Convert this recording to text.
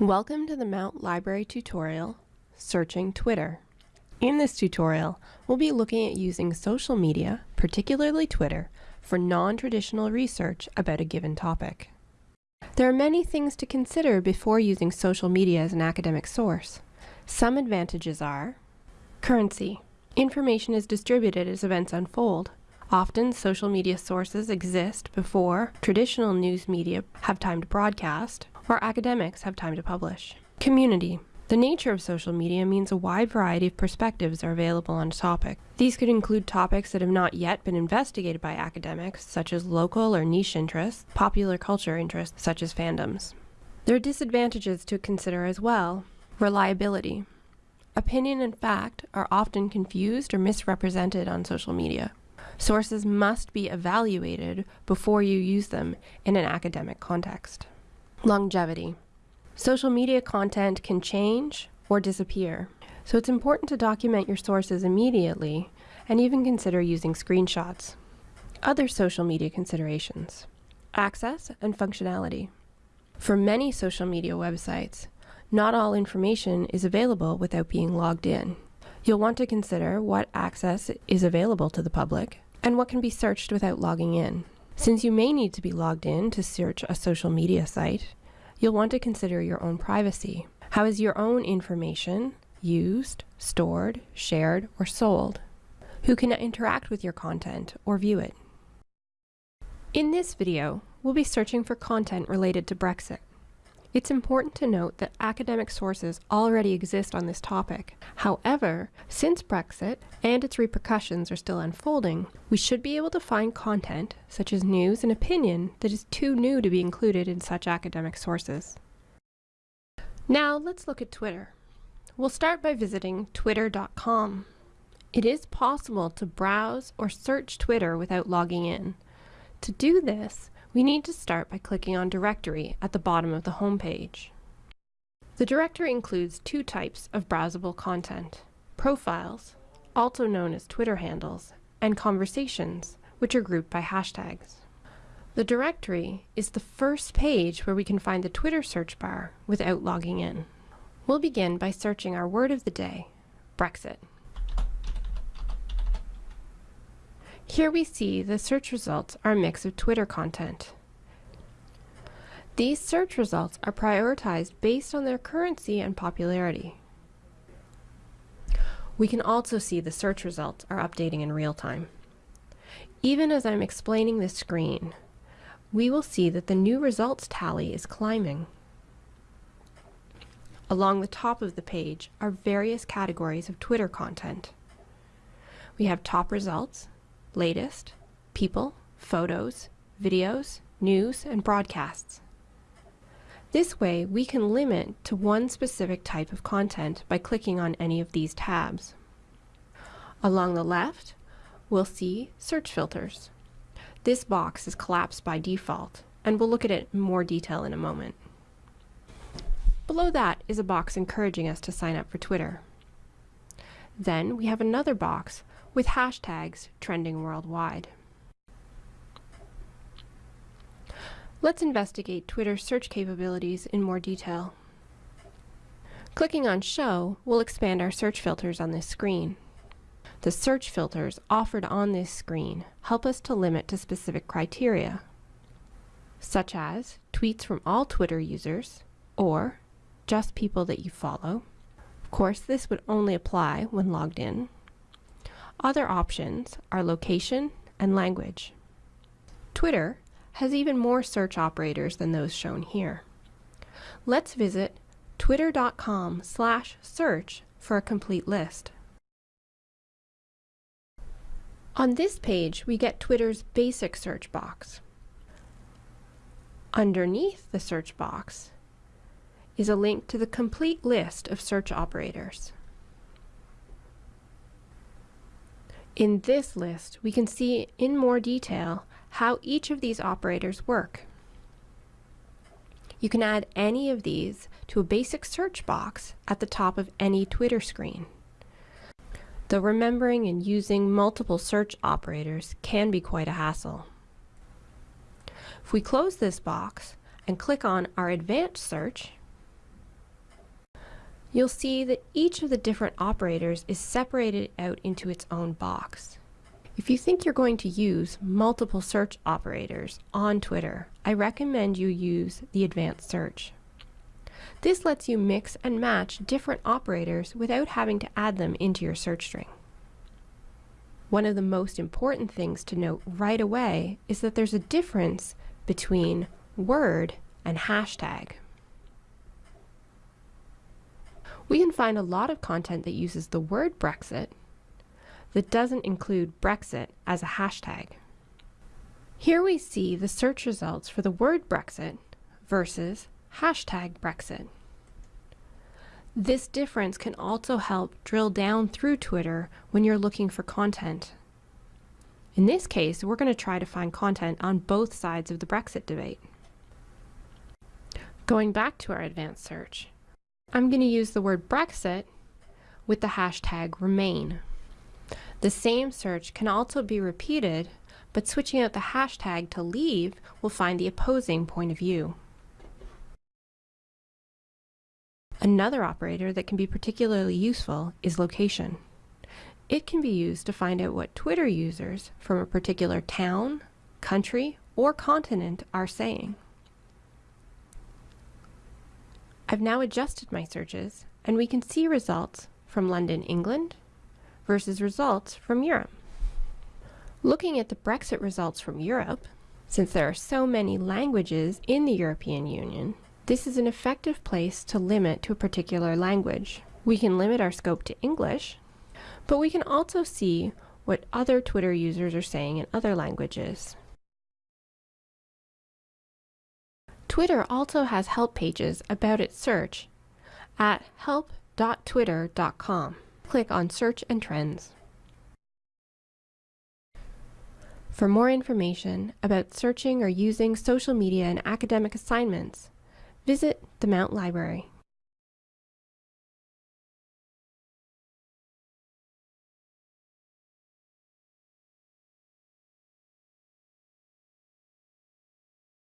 Welcome to the Mount Library tutorial, Searching Twitter. In this tutorial, we'll be looking at using social media, particularly Twitter, for non-traditional research about a given topic. There are many things to consider before using social media as an academic source. Some advantages are currency. Information is distributed as events unfold. Often, social media sources exist before traditional news media have time to broadcast, or academics have time to publish. Community. The nature of social media means a wide variety of perspectives are available on a topic. These could include topics that have not yet been investigated by academics, such as local or niche interests, popular culture interests, such as fandoms. There are disadvantages to consider as well. Reliability. Opinion and fact are often confused or misrepresented on social media. Sources must be evaluated before you use them in an academic context. Longevity. Social media content can change or disappear, so it's important to document your sources immediately and even consider using screenshots. Other social media considerations. Access and functionality. For many social media websites, not all information is available without being logged in. You'll want to consider what access is available to the public and what can be searched without logging in. Since you may need to be logged in to search a social media site, you'll want to consider your own privacy. How is your own information used, stored, shared, or sold? Who can interact with your content or view it? In this video, we'll be searching for content related to Brexit. It's important to note that academic sources already exist on this topic. However, since Brexit and its repercussions are still unfolding, we should be able to find content, such as news and opinion, that is too new to be included in such academic sources. Now let's look at Twitter. We'll start by visiting twitter.com. It is possible to browse or search Twitter without logging in. To do this, we need to start by clicking on Directory at the bottom of the home page. The directory includes two types of browsable content, profiles, also known as Twitter handles, and conversations, which are grouped by hashtags. The directory is the first page where we can find the Twitter search bar without logging in. We'll begin by searching our word of the day, Brexit. Here we see the search results are a mix of Twitter content. These search results are prioritized based on their currency and popularity. We can also see the search results are updating in real time. Even as I'm explaining this screen, we will see that the new results tally is climbing. Along the top of the page are various categories of Twitter content. We have top results, latest, people, photos, videos, news, and broadcasts. This way, we can limit to one specific type of content by clicking on any of these tabs. Along the left, we'll see search filters. This box is collapsed by default, and we'll look at it in more detail in a moment. Below that is a box encouraging us to sign up for Twitter. Then we have another box with hashtags trending worldwide. Let's investigate Twitter's search capabilities in more detail. Clicking on Show will expand our search filters on this screen. The search filters offered on this screen help us to limit to specific criteria, such as tweets from all Twitter users or just people that you follow. Of course, this would only apply when logged in. Other options are location and language. Twitter has even more search operators than those shown here. Let's visit twitter.com slash search for a complete list. On this page, we get Twitter's basic search box. Underneath the search box is a link to the complete list of search operators. In this list, we can see in more detail how each of these operators work. You can add any of these to a basic search box at the top of any Twitter screen. Though remembering and using multiple search operators can be quite a hassle. If we close this box and click on our advanced search, you'll see that each of the different operators is separated out into its own box. If you think you're going to use multiple search operators on Twitter, I recommend you use the advanced search. This lets you mix and match different operators without having to add them into your search string. One of the most important things to note right away is that there's a difference between word and hashtag. We can find a lot of content that uses the word Brexit that doesn't include Brexit as a hashtag. Here we see the search results for the word Brexit versus hashtag Brexit. This difference can also help drill down through Twitter when you're looking for content. In this case, we're going to try to find content on both sides of the Brexit debate. Going back to our advanced search, I'm going to use the word Brexit with the hashtag Remain. The same search can also be repeated, but switching out the hashtag to leave will find the opposing point of view. Another operator that can be particularly useful is location. It can be used to find out what Twitter users from a particular town, country, or continent are saying. I've now adjusted my searches and we can see results from London, England, versus results from Europe. Looking at the Brexit results from Europe, since there are so many languages in the European Union, this is an effective place to limit to a particular language. We can limit our scope to English, but we can also see what other Twitter users are saying in other languages. Twitter also has help pages about its search at help.twitter.com click on Search and Trends. For more information about searching or using social media in academic assignments, visit the Mount Library.